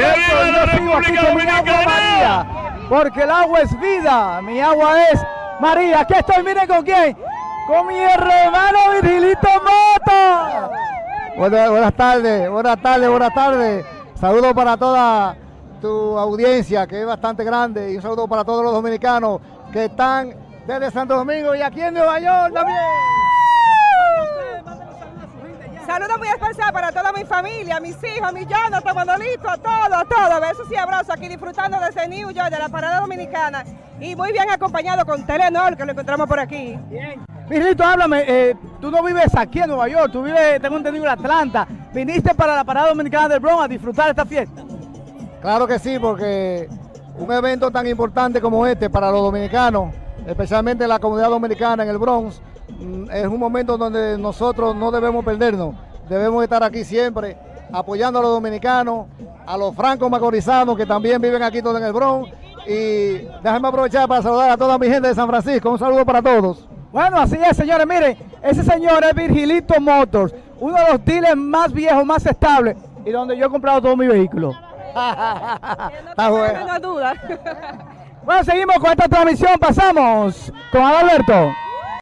Yo sigo aquí con mi agua María, porque el agua es vida, mi agua es María. Aquí estoy, miren con quién, con mi hermano Virgilito Moto. Buenas, buenas tardes, buenas tardes, buenas tardes. Saludos para toda tu audiencia, que es bastante grande, y un saludo para todos los dominicanos que están desde Santo Domingo y aquí en Nueva York también. Saludos muy especial para toda mi familia, mis hijos, mi Jonathan, Manolito, a todos, a todos. Besos y abrazos aquí disfrutando de ese New York, de la parada dominicana. Y muy bien acompañado con Telenor, que lo encontramos por aquí. Bien. Virgilito, háblame, eh, tú no vives aquí en Nueva York, tú vives, tengo entendido, en Atlanta. ¿Viniste para la parada dominicana del Bronx a disfrutar esta fiesta? Claro que sí, porque un evento tan importante como este para los dominicanos, especialmente la comunidad dominicana en el Bronx, es un momento donde nosotros no debemos perdernos. Debemos estar aquí siempre apoyando a los dominicanos, a los francos macorizanos que también viven aquí todo en el Bronx. Y déjenme aprovechar para saludar a toda mi gente de San Francisco. Un saludo para todos. Bueno, así es, señores. Miren, ese señor es Virgilito Motors, uno de los dealers más viejos, más estables y donde yo he comprado todo mi vehículo. Está bueno. duda. Bueno, seguimos con esta transmisión. Pasamos con Adalberto.